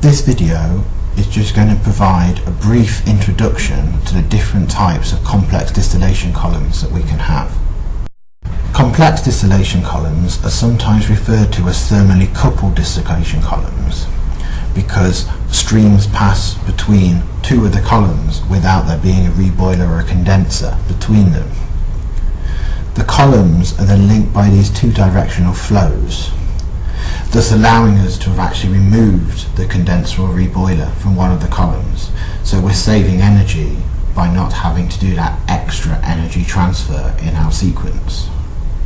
This video is just going to provide a brief introduction to the different types of complex distillation columns that we can have. Complex distillation columns are sometimes referred to as thermally coupled distillation columns because streams pass between two of the columns without there being a reboiler or a condenser between them. The columns are then linked by these two directional flows thus allowing us to have actually removed the condenser or reboiler from one of the columns. So we're saving energy by not having to do that extra energy transfer in our sequence.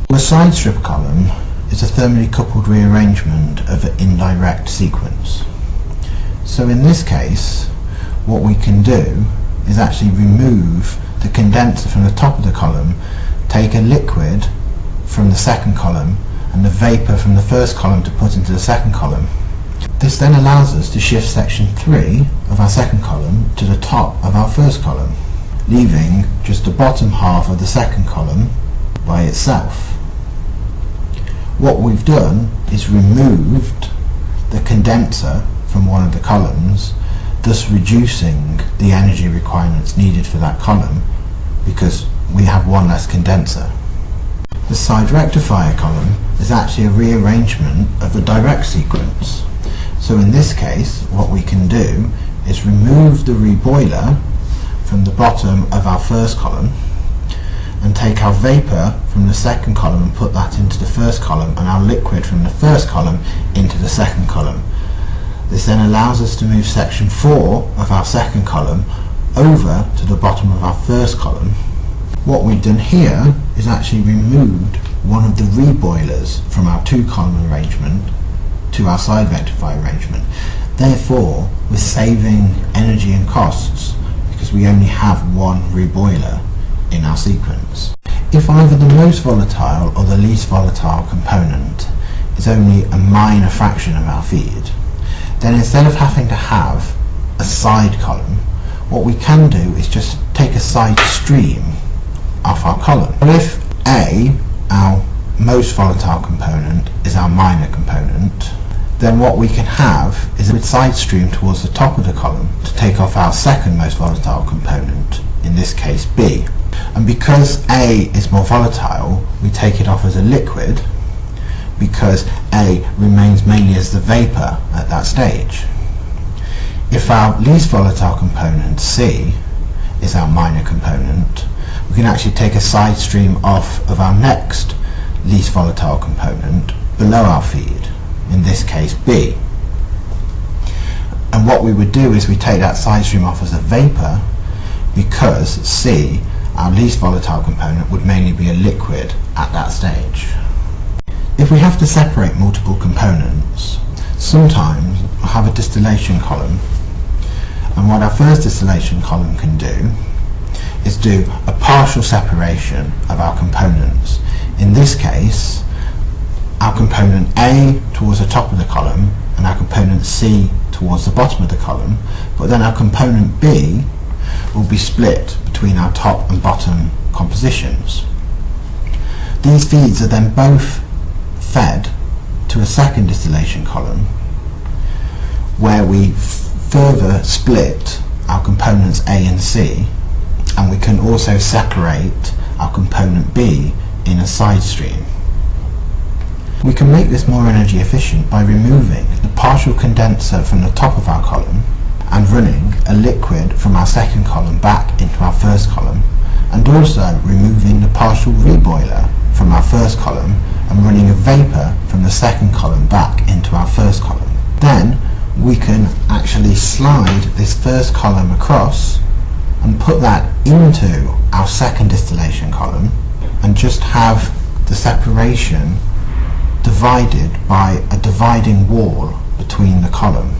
The side strip column is a thermally coupled rearrangement of an indirect sequence. So in this case, what we can do is actually remove the condenser from the top of the column, take a liquid from the second column and the vapour from the first column to put into the second column. This then allows us to shift section 3 of our second column to the top of our first column, leaving just the bottom half of the second column by itself. What we've done is removed the condenser from one of the columns, thus reducing the energy requirements needed for that column because we have one less condenser. The side rectifier column is actually a rearrangement of the direct sequence. So in this case, what we can do is remove the reboiler from the bottom of our first column and take our vapour from the second column and put that into the first column and our liquid from the first column into the second column. This then allows us to move section 4 of our second column over to the bottom of our first column what we've done here is actually removed one of the reboilers from our two column arrangement to our side rectifier arrangement. Therefore, we're saving energy and costs because we only have one reboiler in our sequence. If either the most volatile or the least volatile component is only a minor fraction of our feed, then instead of having to have a side column, what we can do is just take a side stream off our column. If A, our most volatile component, is our minor component, then what we can have is a side stream towards the top of the column to take off our second most volatile component, in this case B. And because A is more volatile, we take it off as a liquid because A remains mainly as the vapour at that stage. If our least volatile component, C, is our minor component, we can actually take a side stream off of our next least volatile component below our feed, in this case B. And what we would do is we take that side stream off as a vapour because C, our least volatile component, would mainly be a liquid at that stage. If we have to separate multiple components, sometimes we'll have a distillation column and what our first distillation column can do is do a partial separation of our components. In this case, our component A towards the top of the column and our component C towards the bottom of the column, but then our component B will be split between our top and bottom compositions. These feeds are then both fed to a second distillation column where we further split our components A and C and we can also separate our component B in a side stream. We can make this more energy efficient by removing the partial condenser from the top of our column and running a liquid from our second column back into our first column and also removing the partial reboiler from our first column and running a vapour from the second column back into our first column. Then we can actually slide this first column across and put that into our second distillation column and just have the separation divided by a dividing wall between the column.